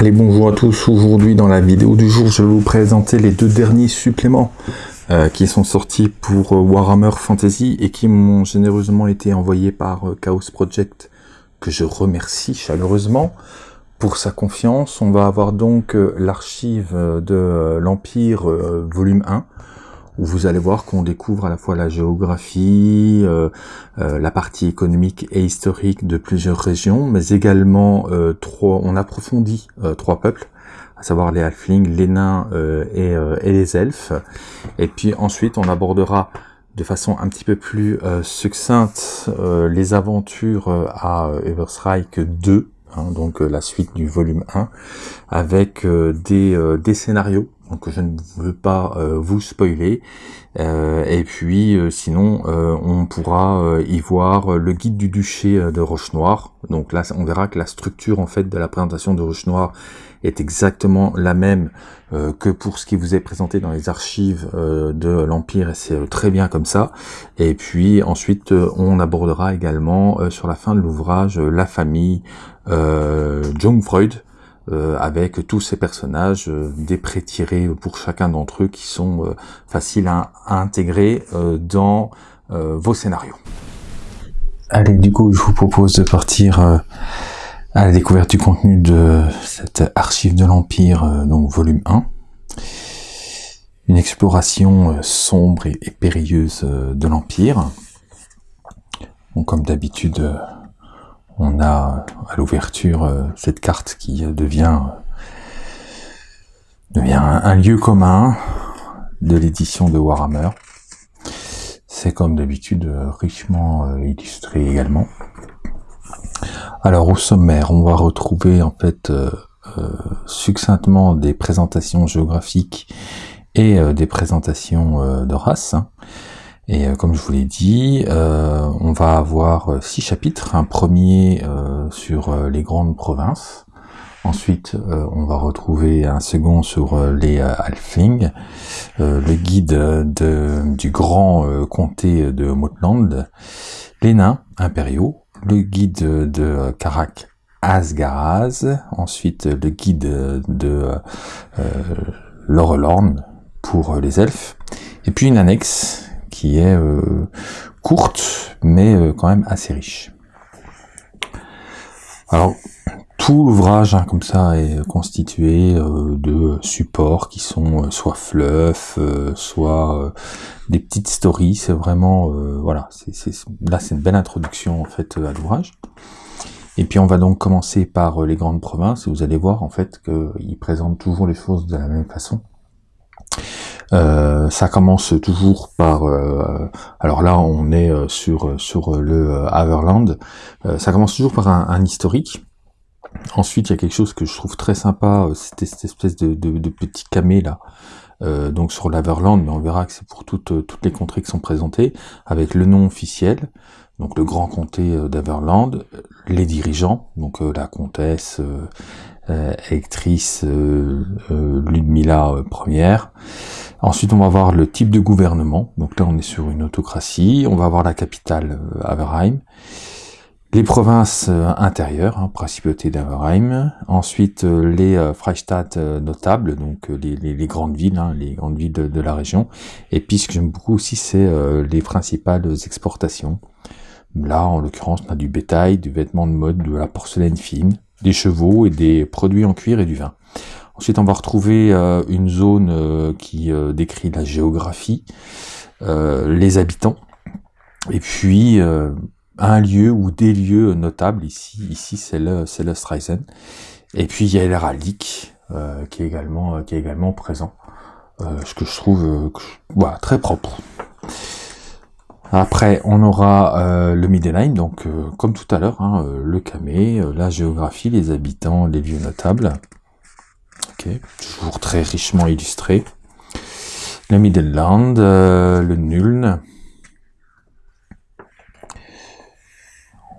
Allez, bonjour à tous. Aujourd'hui, dans la vidéo du jour, je vais vous présenter les deux derniers suppléments euh, qui sont sortis pour euh, Warhammer Fantasy et qui m'ont généreusement été envoyés par euh, Chaos Project, que je remercie chaleureusement pour sa confiance. On va avoir donc l'archive de l'Empire volume 1, où vous allez voir qu'on découvre à la fois la géographie, euh, euh, la partie économique et historique de plusieurs régions, mais également euh, trois, on approfondit trois peuples, à savoir les halflings, les nains et, et, les elfes. Et puis ensuite, on abordera de façon un petit peu plus succincte les aventures à Everstrike 2, hein, donc la suite du volume 1, avec des, des scénarios donc je ne veux pas euh, vous spoiler. Euh, et puis euh, sinon, on pourra y voir le guide du duché de Roche-Noire. Donc là, on verra que la structure en fait de la présentation de Roche-Noire est exactement la même que pour ce qui vous est présenté dans les archives de l'Empire, et c'est très bien comme ça. Et puis ensuite, on abordera également sur la fin de l'ouvrage la famille Jungfreud, euh, avec tous ces personnages, euh, des prêts tirés pour chacun d'entre eux qui sont euh, faciles à, intégrer dans vos scénarios. Allez, du coup, je vous propose de partir à la découverte du contenu de cette archive de l'Empire, donc volume 1. Une exploration sombre et, périlleuse de l'Empire. comme d'habitude, on a à l'ouverture euh, cette carte qui devient, devient un, lieu commun de l'édition de Warhammer. C'est comme d'habitude euh, richement euh, illustré également. Alors au sommaire, on va retrouver en fait succinctement des présentations géographiques et des présentations de race. Et euh, comme je vous l'ai dit, euh, on va avoir euh, six chapitres. Un premier sur les grandes provinces. Ensuite, on va retrouver un second sur les Halflings, le guide de, du grand comté de Motland, les nains impériaux, le guide de Karak Asgaraz, ensuite le guide de euh, pour les elfes, et puis une annexe qui est euh, courte, mais euh, quand même assez riche. Alors, tout l'ouvrage hein, comme ça est constitué euh, de supports qui sont soit fluff, soit des petites stories. C'est vraiment voilà, c'est là c'est une belle introduction en fait à l'ouvrage. Et puis on va donc commencer par les grandes provinces et vous allez voir en fait qu'ils présentent toujours les choses de la même façon. Euh, ça commence toujours par, euh, alors là on est euh, sur sur le Haverland, ça commence toujours par un, historique. Ensuite il y a quelque chose que je trouve très sympa, c'était cette espèce de, de, petit camé là, donc sur l'Averland, mais on verra que c'est pour toutes, toutes les contrées qui sont présentées, avec le nom officiel, donc le grand comté d'Averland, les dirigeants, donc la comtesse, euh, actrice Ludmilla première, Ensuite, on va voir le type de gouvernement. Donc là, on est sur une autocratie. On va voir la capitale, euh, Averheim. Les provinces euh, intérieures, hein, principauté d'Averheim. Ensuite, euh, les Freistadt notables, donc les, grandes villes, hein, les grandes villes de, la région. Et puis, ce que j'aime beaucoup aussi, c'est les principales exportations. Là, en l'occurrence, on a du bétail, du vêtement de mode, de la porcelaine fine, des chevaux et des produits en cuir et du vin. Ensuite, on va retrouver euh, une zone euh, qui euh, décrit la géographie, les habitants, et puis un lieu ou des lieux notables. Ici, ici c'est le, le Streisen. Et puis il y a l'héraldique qui est également présent, ce que je trouve très propre. Après, on aura le Midline, donc comme tout à l'heure, hein, le camé, la géographie, les habitants, les lieux notables toujours très richement illustré. Le Midland, euh, le Nuln.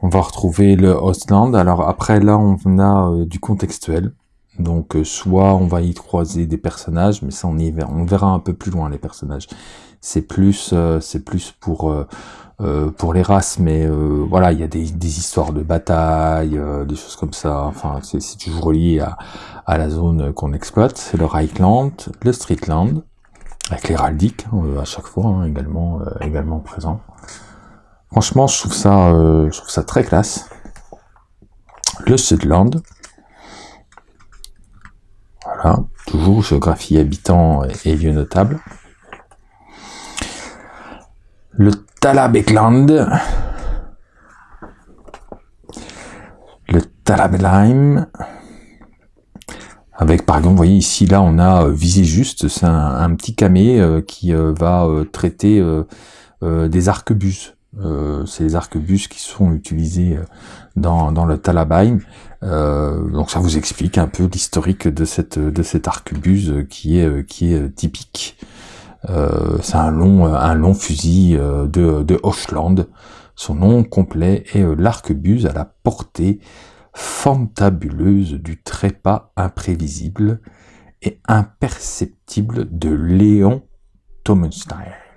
On va retrouver le Ostland. Alors après là, on a euh, du contextuel. Donc soit on va y croiser des personnages, mais ça on y verra, on verra un peu plus loin les personnages. C'est plus, c'est plus pour pour les races, mais voilà, il y a des, des, histoires de bataille, des choses comme ça. Enfin, c'est toujours lié à, à la zone qu'on exploite. C'est le Reichland, le Streetland, avec l'héraldique hein, à chaque fois hein, également également présent. Franchement, je trouve ça, je trouve ça très classe. Le Sudland, voilà, toujours géographie habitant et lieux notables. Le Talabekland. Le Talabelheim. Avec par exemple, vous voyez ici, là, on a euh, visé juste, c'est un, petit camé euh, qui euh, va traiter des arquebuses. c'est les arquebuses qui sont utilisés dans, dans le Talabheim. donc ça vous explique un peu l'historique de cette de cette arquebuse qui est qui est typique. C'est un long un long fusil de de Hochland. Son nom complet est l'arquebuse à la portée fantabuleuse du trépas imprévisible et imperceptible de Léon Thomenstein.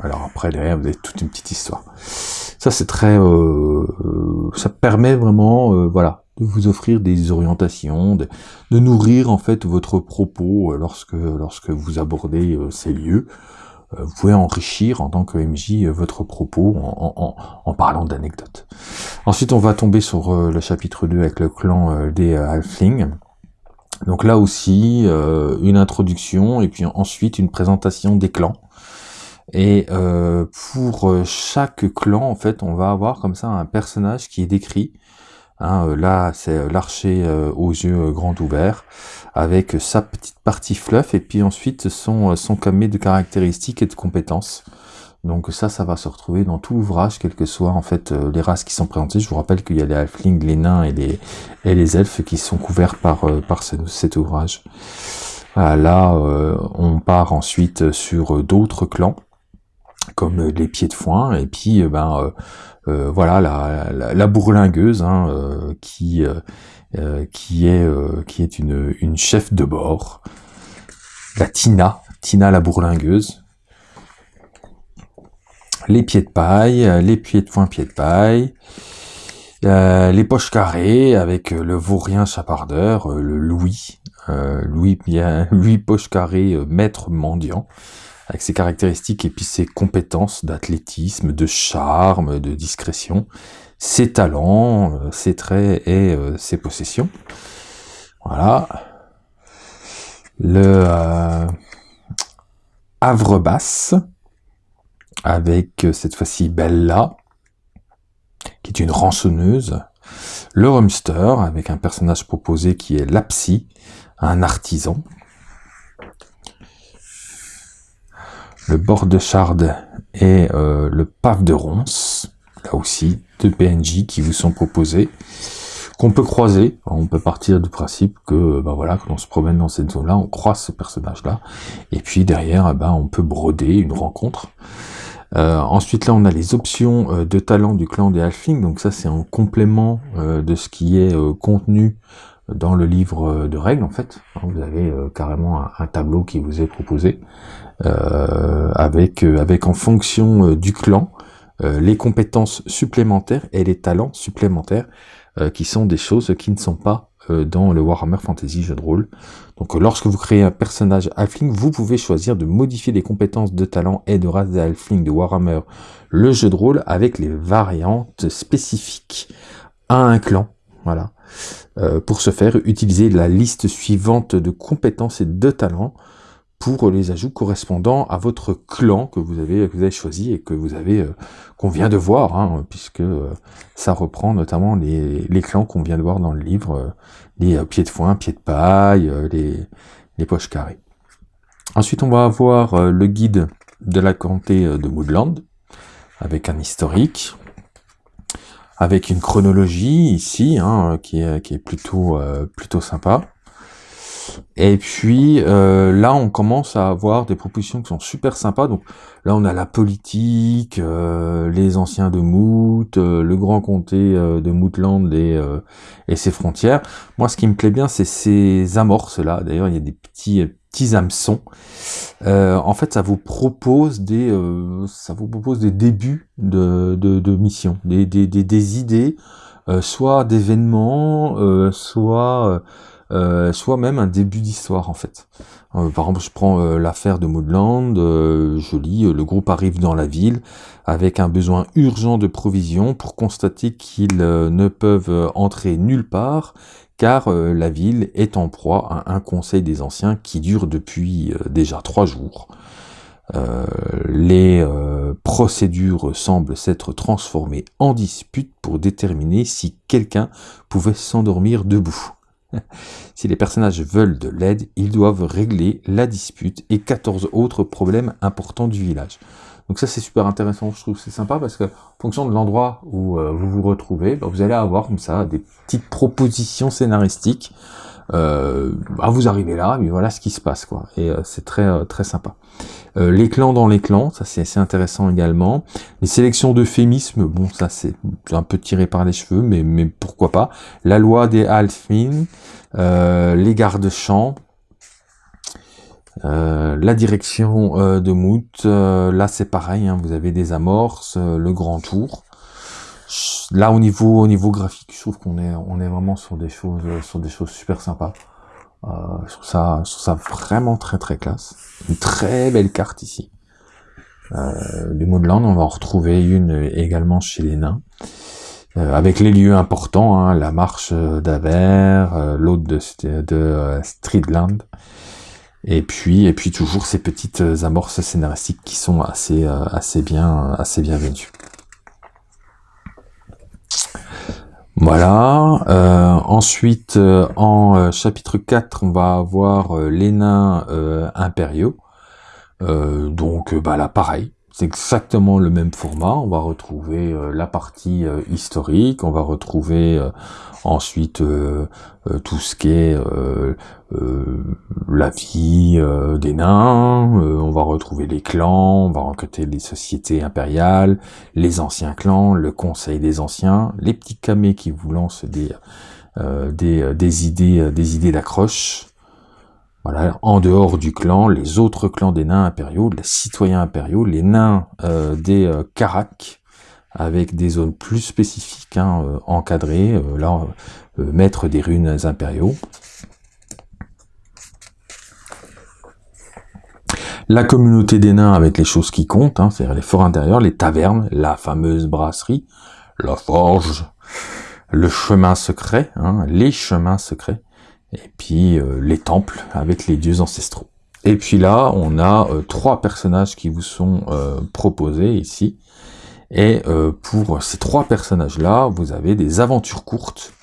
Alors après derrière vous avez toute une petite histoire. Ça c'est très, euh, ça permet vraiment, euh, voilà, de vous offrir des orientations, de, nourrir en fait votre propos euh, lorsque lorsque vous abordez ces lieux. vous pouvez enrichir en tant que MJ votre propos en, en parlant d'anecdotes. Ensuite on va tomber sur le chapitre 2 avec le clan des Halflings. Donc là aussi, une introduction et puis ensuite une présentation des clans. Et euh, pour euh, chaque clan, en fait, on va avoir comme ça un personnage qui est décrit. Hein, euh, là, c'est l'archer aux yeux grands ouverts, avec sa petite partie fluff, et puis ensuite son, son camé de caractéristiques et de compétences. Donc ça, ça va se retrouver dans tout l'ouvrage, quelles que soient en fait les races qui sont présentées. Je vous rappelle qu'il y a les halflings, les nains et les, et les elfes qui sont couverts par, par cet ouvrage. là, on part ensuite sur d'autres clans comme euh, les pieds de foin, et puis euh, ben euh, voilà la, la, bourlingueuse hein, qui est une, une chef de bord, la Tina, Tina la bourlingueuse, les pieds de paille, les pieds de foin, pieds de paille, les poches carrées avec le vaurien chapardeur, le Louis, Louis, Louis poche carré, maître mendiant, avec ses caractéristiques et puis ses compétences d'athlétisme, de charme, de discrétion, ses talents, euh, ses traits et euh, ses possessions. Voilà. Le euh, Havre Basse, avec cette fois-ci Bella, qui est une rançonneuse. Le Rumster, avec un personnage proposé qui est Lapsy, un artisan. Le bord de Charde et euh, le pave de Ronce, là aussi, deux PNJ qui vous sont proposés, qu'on peut croiser. On peut partir du principe que, ben voilà, quand on se promène dans cette zone-là, on croise ce personnage-là, et puis derrière, ben, on peut broder une rencontre. Euh, ensuite, là, on a les options euh, de talent du clan des Halflings, donc ça, c'est en complément de ce qui est contenu dans le livre de règles, en fait. Vous avez carrément un, tableau qui vous est proposé. Euh, avec, euh, avec en fonction euh, du clan les compétences supplémentaires et les talents supplémentaires qui sont des choses qui ne sont pas dans le Warhammer Fantasy jeu de rôle. Donc lorsque vous créez un personnage Halfling, vous pouvez choisir de modifier les compétences de talent et de race des Halfling de Warhammer, le jeu de rôle, avec les variantes spécifiques à un clan. Voilà. Pour ce faire, utilisez la liste suivante de compétences et de talents pour les ajouts correspondant à votre clan que vous avez, choisi et que vous avez euh, qu'on vient de voir, hein, puisque euh, ça reprend notamment les, clans qu'on vient de voir dans le livre, euh, les pieds de foin, pieds de paille, les, les poches carrées. Ensuite, on va avoir le guide de la comté de Woodland, avec un historique, avec une chronologie ici, hein, qui, est, qui est plutôt, plutôt sympa. Et puis euh, là, on commence à avoir des propositions qui sont super sympas. Donc là, on a la politique, euh, les anciens de Mout, euh, le grand comté de Moutland et, et, ses frontières. Moi, ce qui me plaît bien, c'est ces amorces là. D'ailleurs, il y a des petits petits hameçons. en fait, ça vous propose des, ça vous propose des débuts de, de, de mission, des, des, des, des idées, soit d'événements, soit euh, soit même un début d'histoire en fait. Euh, par exemple, je prends euh, l'affaire de Moodland, je lis, le groupe arrive dans la ville avec un besoin urgent de provisions pour constater qu'ils ne peuvent entrer nulle part car la ville est en proie à un conseil des anciens qui dure depuis déjà trois jours. les procédures semblent s'être transformées en dispute pour déterminer si quelqu'un pouvait s'endormir debout. si les personnages veulent de l'aide, ils doivent régler la dispute et 14 autres problèmes importants du village. Donc ça c'est super intéressant, je trouve c'est sympa parce que en fonction de l'endroit où euh, vous vous retrouvez, bah, vous allez avoir comme ça des petites propositions scénaristiques. Euh, bah, vous arrivez là, mais voilà ce qui se passe quoi. Et euh, c'est très euh, très sympa. les clans dans les clans, ça c'est assez intéressant également. Les sélections d'euphémismes, bon ça c'est un peu tiré par les cheveux, mais mais pourquoi pas. La loi des Alfin, les gardes-champs, euh, la direction euh, de Mout, euh, là c'est pareil, hein, vous avez des amorces, le grand tour. Là au niveau au niveau graphique, je trouve qu'on est on est vraiment sur des choses sur des choses super sympas. je trouve ça je trouve ça vraiment très très classe. Une très belle carte ici. du Moodland, on va en retrouver une également chez les nains. avec les lieux importants, hein, la marche d'Aver, l'autre de, de Streetland, et puis, et puis toujours ces petites euh, amorces scénaristiques qui sont assez, euh, assez bien, assez. Voilà. Euh, ensuite, en chapitre 4, on va avoir les nains impériaux. donc, bah là, pareil. C'est exactement le même format. On va retrouver la partie historique. On va retrouver ensuite tout ce qui est euh, la vie euh, des nains, euh, on va retrouver les clans, on va rencontrer les sociétés impériales, les anciens clans, le conseil des anciens, les petits camés qui vous lancent des, des, des, idées des idées d'accroche. En dehors du clan, les autres clans des nains impériaux, les citoyens impériaux, les nains des Karak, avec des zones plus spécifiques, hein, encadrées, là, maître des runes impériaux. la communauté des nains avec les choses qui comptent, hein, c'est-à-dire les forts intérieurs, les tavernes, la fameuse brasserie, la forge, le chemin secret, hein, les chemins secrets, et puis euh, les temples avec les dieux ancestraux. Et puis là, on a euh, trois personnages qui vous sont euh, proposés ici. Et pour ces trois personnages-là, vous avez des aventures courtes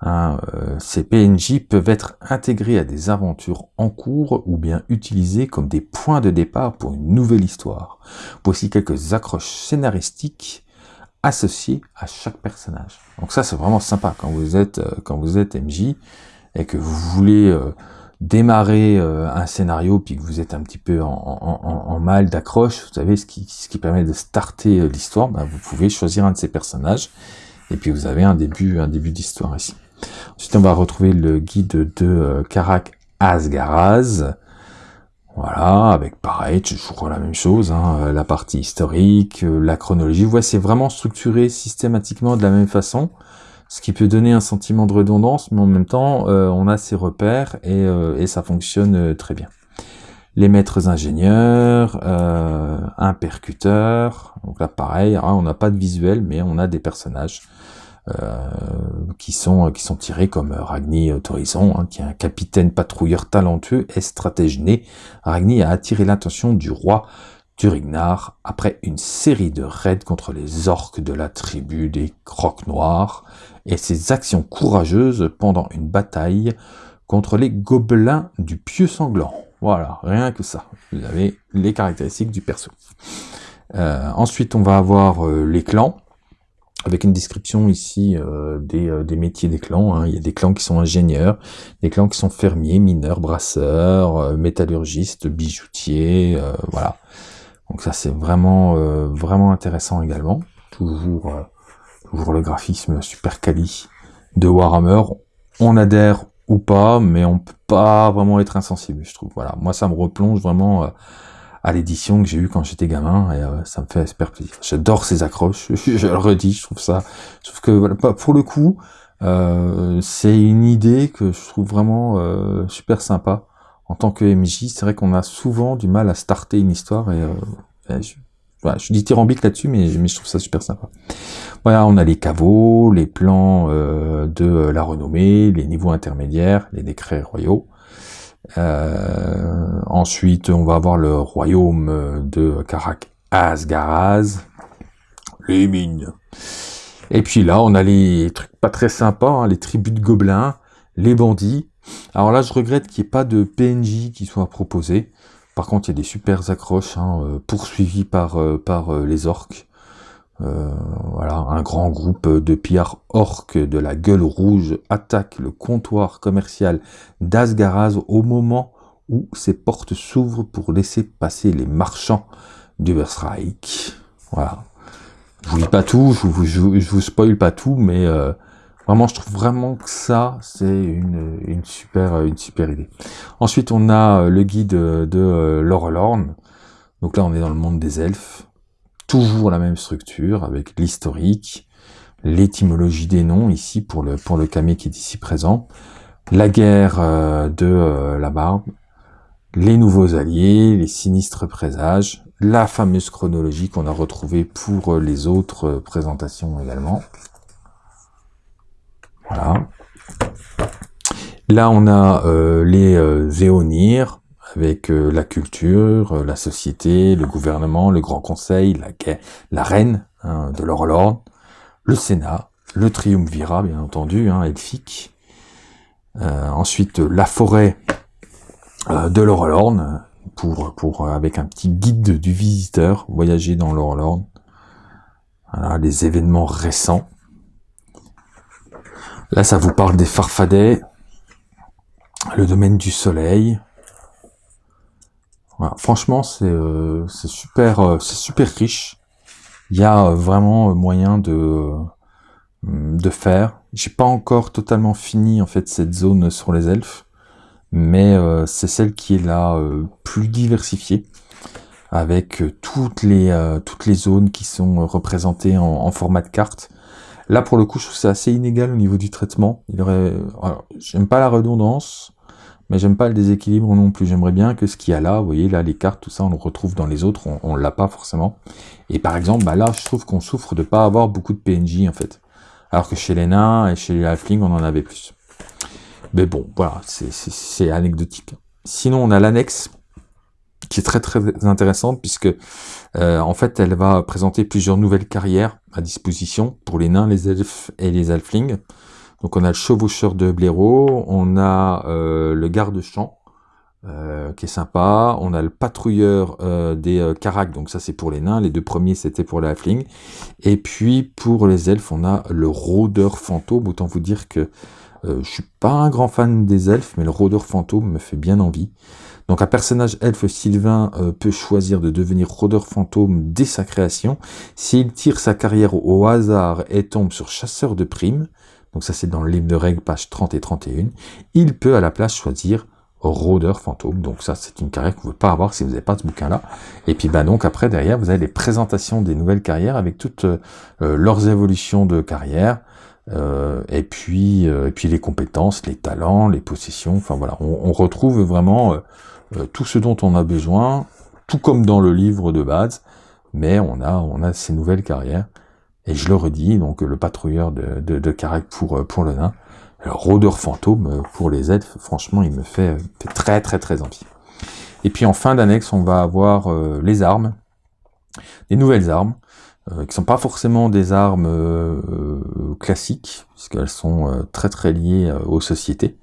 Hein, euh, ces PNJ peuvent être intégrés à des aventures en cours ou bien utilisés comme des points de départ pour une nouvelle histoire. Voici quelques accroches scénaristiques associées à chaque personnage. Donc ça c'est vraiment sympa quand vous êtes euh, quand vous êtes MJ et que vous voulez euh, démarrer un scénario puis que vous êtes un petit peu en, mal d'accroche, vous savez ce qui, ce qui permet de starter l'histoire, ben, vous pouvez choisir un de ces personnages et puis vous avez un début un début d'histoire ici. Ensuite, on va retrouver le guide de euh, Karak Asgaraz. Voilà, avec pareil, toujours la même chose, hein, euh, la partie historique, euh, la chronologie. Vous voyez, c'est vraiment structuré systématiquement de la même façon, ce qui peut donner un sentiment de redondance, mais en même temps, on a ses repères et, et ça fonctionne très bien. Les maîtres ingénieurs, un percuteur, donc là pareil, hein, on n'a pas de visuel, mais on a des personnages euh, qui sont qui sont tirés comme Ragni Torison, hein, qui est un capitaine patrouilleur talentueux et stratège né. Ragni a attiré l'attention du roi Turignar après une série de raids contre les orques de la tribu des Crocs Noirs et ses actions courageuses pendant une bataille contre les gobelins du pieu sanglant. Voilà, rien que ça. Vous avez les caractéristiques du perso. Euh, ensuite, on va avoir euh, les clans. avec une description ici des, des, métiers des clans. Hein. Il y a des clans qui sont ingénieurs, des clans qui sont fermiers, mineurs, brasseurs, métallurgistes, bijoutiers, voilà. Donc ça c'est vraiment vraiment intéressant également. Toujours toujours le graphisme super quali de Warhammer. On adhère ou pas, mais on peut pas vraiment être insensible, je trouve. Voilà, moi ça me replonge vraiment euh, à l'édition que j'ai eue quand j'étais gamin et euh, ça me fait super plaisir. J'adore ces accroches, je, le redis, je trouve ça, trouve que voilà, pour le coup, euh, c'est une idée que je trouve vraiment super sympa. En tant que MJ, c'est vrai qu'on a souvent du mal à starter une histoire et, voilà, je dis tyrambique là-dessus, mais, mais je trouve ça super sympa. Voilà, on a les caveaux, les plans euh, de la renommée, les niveaux intermédiaires, les décrets royaux. Euh, ensuite, on va avoir le royaume de Karak Asgaraz, les mines. Et puis là, on a les trucs pas très sympas, hein, les tribus de gobelins, les bandits. Alors là, je regrette qu'il n'y ait pas de PNJ qui soit proposé. Par contre, il y a des super accroches hein, euh, poursuivies par, par les orques. Euh, voilà, un grand groupe de pillards orques de la gueule rouge attaque le comptoir commercial d'Asgaraz au moment où ses portes s'ouvrent pour laisser passer les marchands d'Uberstrike. Voilà. Je vous dis pas tout, je vous, je, vous spoil pas tout, mais euh, vraiment, je trouve vraiment que ça, c'est une, une, super, une super idée. Ensuite, on a le guide de euh, Donc là, on est dans le monde des elfes. Toujours la même structure avec l'historique, l'étymologie des noms ici pour le pour le camé qui est ici présent, la guerre euh, de euh, la barbe, les nouveaux alliés, les sinistres présages, la fameuse chronologie qu'on a retrouvée pour euh, les autres présentations également. Voilà. Là, on a les Zéonir, avec euh, la culture, euh, la société, le gouvernement, le Grand Conseil, la, la reine hein, de l'Orlord, le Sénat, le Triumvirat, bien entendu, hein, elfique. Euh, ensuite, la forêt de l'Orlorn, pour, pour, avec un petit guide du visiteur, voyager dans l'Orlorn. Voilà, les événements récents. Là, ça vous parle des farfadets, le domaine du soleil, Franchement, c'est euh, super, euh, c'est super riche. Il y a euh, vraiment moyen de de faire. J'ai pas encore totalement fini en fait cette zone sur les elfes, mais c'est celle qui est la plus diversifiée, avec toutes les toutes les zones qui sont représentées en, format de carte. Là, pour le coup, je trouve c'est assez inégal au niveau du traitement. Il aurait, j'aime pas la redondance, mais j'aime pas le déséquilibre non plus. J'aimerais bien que ce qu'il y a là, vous voyez, là, les cartes, tout ça, on le retrouve dans les autres, on, l'a pas forcément. Et par exemple, bah là, je trouve qu'on souffre de pas avoir beaucoup de PNJ, en fait. Alors que chez les nains et chez les halflings, on en avait plus. Mais bon, voilà, c'est anecdotique. Sinon, on a l'annexe, qui est très très intéressante, puisque, euh, en fait, elle va présenter plusieurs nouvelles carrières à disposition pour les nains, les elfes et les halflings. Donc on a le chevaucheur de blaireau, on a euh, le garde-champ, euh, qui est sympa, on a le patrouilleur euh, des euh, caracs, donc ça c'est pour les nains, les deux premiers c'était pour les halflings, et puis pour les elfes on a le rôdeur fantôme, autant vous dire que je suis pas un grand fan des elfes, mais le rôdeur fantôme me fait bien envie. Donc un personnage elfe Sylvain peut choisir de devenir rôdeur fantôme dès sa création. S'il tire sa carrière au hasard et tombe sur chasseur de primes, donc ça c'est dans le livre de règles, page 30 et 31, il peut à la place choisir rôdeur fantôme. Donc ça c'est une carrière que vous ne pouvez pas avoir si vous n'avez pas ce bouquin-là. Et puis bah donc après derrière vous avez les présentations des nouvelles carrières avec toutes euh, leurs évolutions de carrière. Euh, et puis euh, et puis les compétences, les talents, les possessions. Enfin voilà, on retrouve vraiment tout ce dont on a besoin, tout comme dans le livre de base, mais on a on a ces nouvelles carrières. Et je le redis, donc le patrouilleur de, de, Carac pour, euh, pour le nain, le rôdeur fantôme euh, pour les elfes, franchement, il me fait, très très très envie. Et puis en fin d'annexe, on va avoir euh, les armes, des nouvelles armes, euh, qui sont pas forcément des armes classiques, puisqu'elles sont très très liées aux sociétés.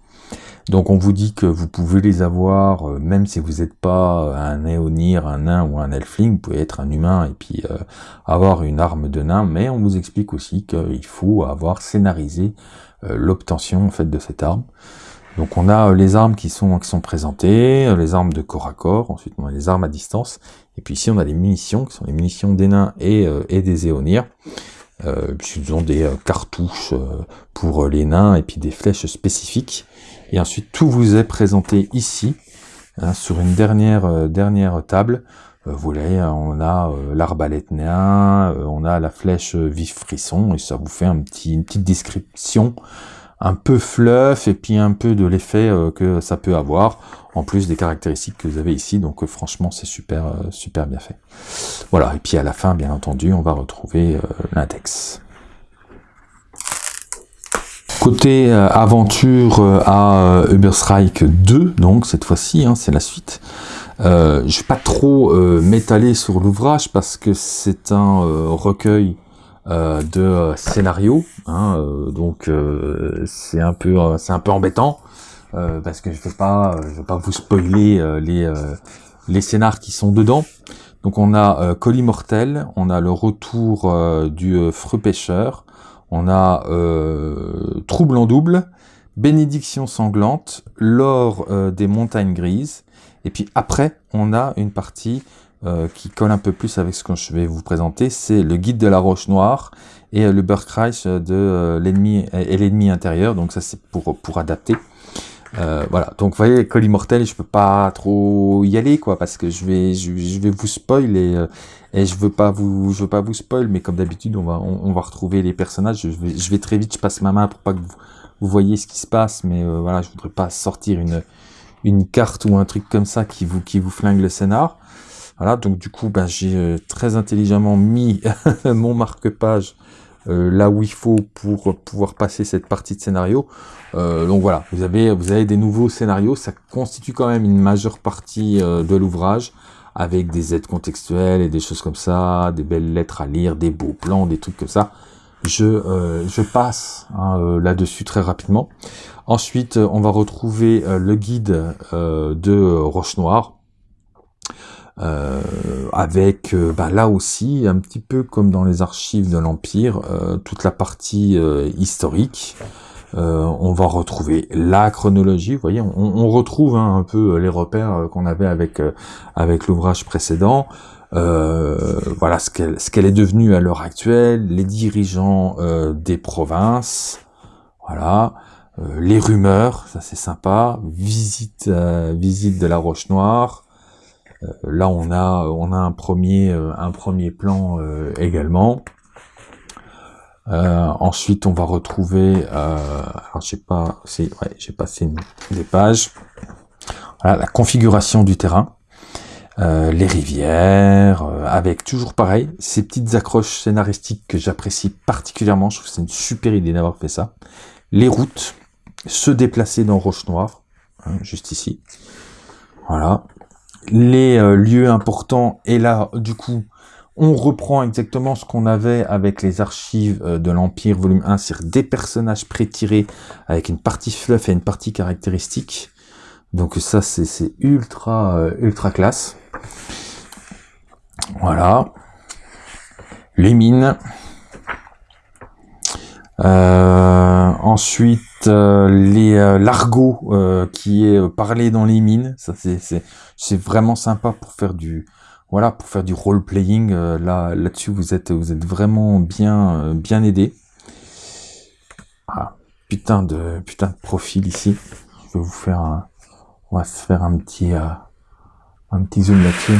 Donc on vous dit que vous pouvez les avoir, euh, même si vous n'êtes pas un éonir, un nain ou un elfling, vous pouvez être un humain et puis euh, avoir une arme de nain, mais on vous explique aussi qu'il faut avoir scénarisé euh, l'obtention en fait de cette arme. Donc on a les armes qui sont, qui sont présentées, les armes de corps à corps, ensuite on a les armes à distance, et puis ici on a les munitions, qui sont les munitions des nains et, et des éonirs. Euh, ils ont des cartouches pour les nains et puis des flèches spécifiques. Et ensuite, tout vous est présenté ici, hein, sur une dernière, euh, dernière table. Euh, vous voyez, on a euh, l'arbalète néa, on a la flèche vif frisson, et ça vous fait une petite description un peu fluff, et puis un peu de l'effet que ça peut avoir, en plus des caractéristiques que vous avez ici, donc franchement, c'est super, super bien fait. Voilà, et puis à la fin, bien entendu, on va retrouver l'index. Côté euh, aventure euh, à euh, Uber Strike 2, donc cette fois-ci, hein, c'est la suite. Euh, je vais pas trop m'étaler sur l'ouvrage parce que c'est un recueil de scénarios, hein, donc c'est un peu c'est un peu embêtant parce que je vais pas je vais pas vous spoiler les les scénars qui sont dedans. Donc on a Colis Mortel, on a le retour du Freux Pêcheur, on a euh, Trouble en double, Bénédiction sanglante, L'or euh, des montagnes grises, et puis après, on a une partie euh, qui colle un peu plus avec ce que je vais vous présenter, c'est le guide de la roche noire et le Burkreich de l'ennemi et l'ennemi intérieur, donc ça c'est pour, pour adapter. voilà, donc vous voyez, Col Immortel, je peux pas trop y aller, quoi, parce que je vais, je, vais vous spoiler et je veux pas vous, je veux pas vous spoil, mais comme d'habitude, on va, on, va retrouver les personnages. Je vais, je vais très vite, je passe ma main pour pas que vous, vous voyez ce qui se passe, mais euh, voilà, je voudrais pas sortir une, une carte ou un truc comme ça qui vous, qui vous flingue le scénar. Voilà, donc du coup, ben, j'ai euh, très intelligemment mis mon marque-page euh, là où il faut pour pouvoir passer cette partie de scénario. donc voilà, vous avez, vous avez des nouveaux scénarios, ça constitue quand même une majeure partie de l'ouvrage avec des aides contextuelles et des choses comme ça, des belles lettres à lire, des beaux plans, des trucs comme ça. Je, euh, je passe hein, euh, là-dessus très rapidement. Ensuite, on va retrouver euh, le guide de Roche Noire, avec bah, là aussi, un petit peu comme dans les archives de l'Empire, toute la partie historique, euh, on va retrouver la chronologie. Vous voyez, on, retrouve hein, un peu les repères euh, qu'on avait avec euh, avec l'ouvrage précédent. voilà ce qu'elle ce qu'elle est devenue à l'heure actuelle, les dirigeants des provinces, voilà, les rumeurs, ça c'est sympa, visite visite de la Roche Noire. là on a on a un premier un premier plan également. Euh, ensuite, on va retrouver, euh, alors j'ai pas, c'est, ouais, j'ai passé des pages. Voilà, la configuration du terrain, euh, les rivières, euh, avec toujours pareil, ces petites accroches scénaristiques que j'apprécie particulièrement. Je trouve que c'est une super idée d'avoir fait ça. Les routes, se déplacer dans Roche Noire, hein, juste ici. Voilà. Les lieux importants, et là, du coup, on reprend exactement ce qu'on avait avec les archives euh, de l'Empire volume 1, c'est-à-dire des personnages pré-tirés avec une partie fluff et une partie caractéristique. Donc ça, c'est ultra, euh, ultra classe. Voilà. Les mines. Euh, ensuite, les l'argot qui est parlé dans les mines. Ça, c'est vraiment sympa pour faire du voilà, pour faire du role-playing, euh, là, là-dessus, vous êtes, vous êtes vraiment bien, euh, bien aidé. Ah, putain de, putain de profil ici. Je vais vous faire un, on va faire un petit, euh, un petit zoom là-dessus.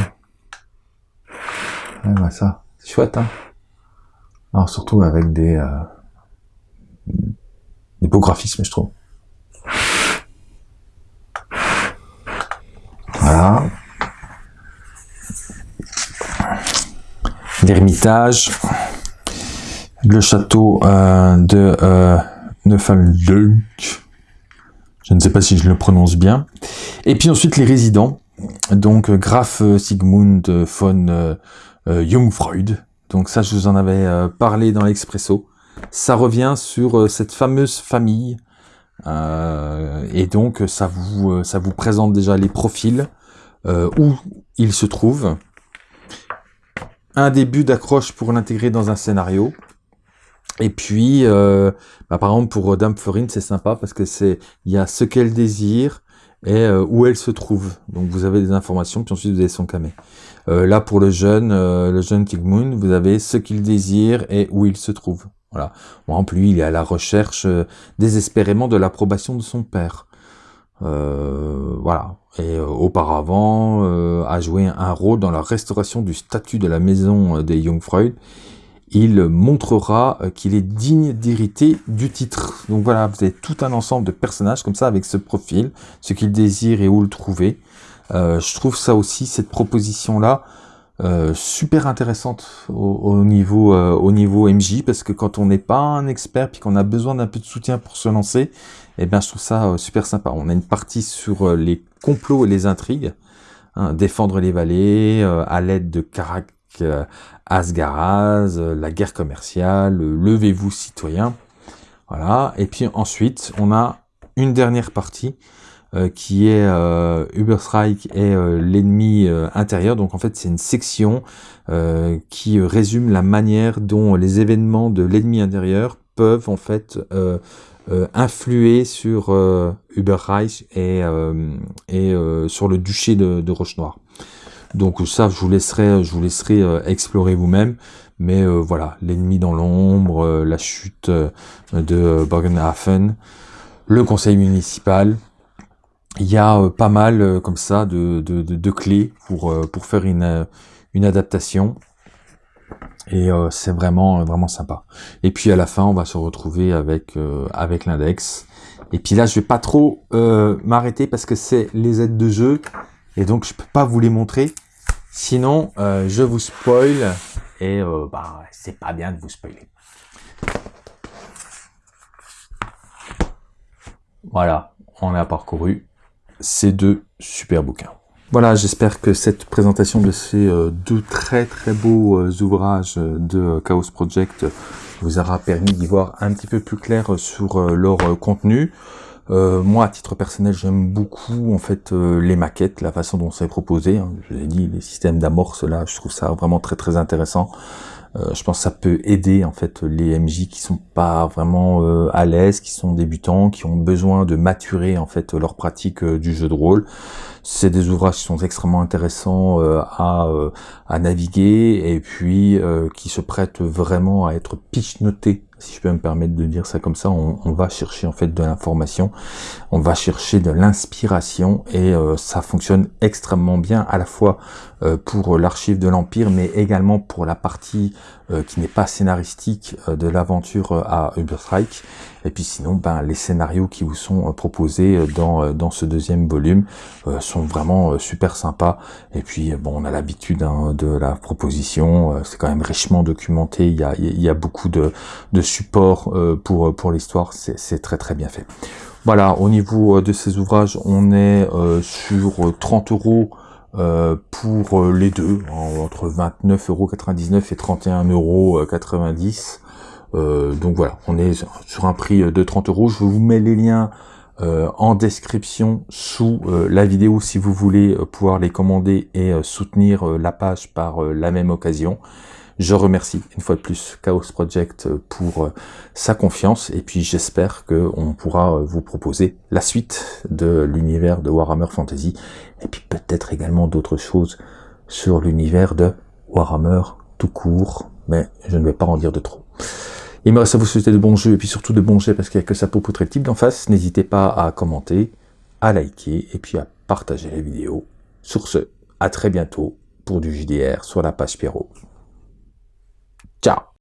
Ouais, bah ça, c'est chouette, hein. Alors, surtout avec des, des beaux graphismes, je trouve. Voilà. L'ermitage, le château euh, de euh, je ne sais pas si je le prononce bien, et puis ensuite les résidents, donc Graf Sigmund von euh, Jungfreud, donc ça je vous en avais euh, parlé dans l'expresso, ça revient sur cette fameuse famille. Et donc ça vous ça vous présente déjà les profils où ils se trouvent, un début d'accroche pour l'intégrer dans un scénario. Et puis, euh, bah, par exemple, pour Dame Florine, c'est sympa parce que c'est il y a ce qu'elle désire et euh, où elle se trouve. Donc, vous avez des informations, puis ensuite, vous avez son camé. Euh, là, pour le jeune, le jeune King Moon, vous avez ce qu'il désire et où il se trouve. Voilà. Bon, en plus, il est à la recherche désespérément de l'approbation de son père. Voilà. Et auparavant, a joué un rôle dans la restauration du statut de la maison des Jungfreud il montrera euh, qu'il est digne d'hériter du titre. Donc voilà, vous avez tout un ensemble de personnages comme ça avec ce profil, ce qu'il désire et où le trouver. Euh, je trouve ça aussi, cette proposition-là, euh, super intéressante au, niveau au niveau MJ parce que quand on n'est pas un expert puis qu'on a besoin d'un peu de soutien pour se lancer, eh bien je trouve ça super sympa. On a une partie sur les complots et les intrigues, hein, défendre les vallées à l'aide de euh, Asgaraz, euh, la guerre commerciale, euh, levez-vous citoyens. Voilà. Et puis ensuite, on a une dernière partie qui est euh, Uberstrike et l'ennemi intérieur. Donc en fait, c'est une section qui résume la manière dont les événements de l'ennemi intérieur peuvent en fait influer sur Uberreich et, et sur le duché de, de Roche-Noire. Donc ça, je vous laisserai, je vous laisserai euh, explorer vous-même. Mais euh, voilà, l'ennemi dans l'ombre, euh, la chute de Borgenhafen, le conseil municipal. Il y a pas mal comme ça de, de, clés pour, pour faire une, une adaptation. Et c'est vraiment vraiment sympa. Et puis à la fin, on va se retrouver avec avec l'index. Et puis là, je vais pas trop m'arrêter parce que c'est les aides de jeu et donc je peux pas vous les montrer. Sinon, euh, je vous spoil et euh, bah, c'est pas bien de vous spoiler. Voilà, on a parcouru ces deux super bouquins. Voilà, j'espère que cette présentation de ces euh, deux très très beaux ouvrages de Chaos Project vous aura permis d'y voir un petit peu plus clair sur leur contenu. Euh, moi, à titre personnel, j'aime beaucoup en fait euh, les maquettes, la façon dont c'est proposé. Hein. Je vous ai dit, les systèmes d'amorce là, je trouve ça vraiment très très intéressant. Euh, je pense que ça peut aider en fait les MJ qui sont pas vraiment à l'aise, qui sont débutants, qui ont besoin de maturer en fait leur pratique du jeu de rôle. C'est des ouvrages qui sont extrêmement intéressants à, à naviguer et puis qui se prêtent vraiment à être pitch notés si je peux me permettre de dire ça comme ça, on, va chercher en fait de l'information, on va chercher de l'inspiration et euh, ça fonctionne extrêmement bien à la fois euh, pour l'archive de l'Empire mais également pour la partie euh, qui n'est pas scénaristique de l'aventure à Uberstrike et puis sinon ben, les scénarios qui vous sont proposés dans, dans ce deuxième volume sont vraiment super sympas. Et puis bon on a l'habitude hein, de la proposition, c'est quand même richement documenté, il y a, il y a beaucoup de, de support euh, pour, pour l'histoire, c'est très très bien fait. Voilà, au niveau euh, de ces ouvrages, on est euh, sur 30 euros pour les deux, entre 29,99 euros et 31,90 euros. donc voilà, on est sur un prix de 30 euros. Je vous mets les liens en description sous la vidéo si vous voulez pouvoir les commander et soutenir la page par la même occasion. Je remercie une fois de plus Chaos Project pour euh, sa confiance et puis j'espère qu'on pourra euh, vous proposer la suite de l'univers de Warhammer Fantasy et puis peut-être également d'autres choses sur l'univers de Warhammer tout court, mais je ne vais pas en dire de trop. Il me reste à vous souhaiter de bons jeux et puis surtout de bons jets parce qu'il n'y a que ça pour poutrer le type d'en face. N'hésitez pas à commenter, à liker et puis à partager la vidéo. Sur ce, à très bientôt pour du JDR sur la page Pierrot. Ciao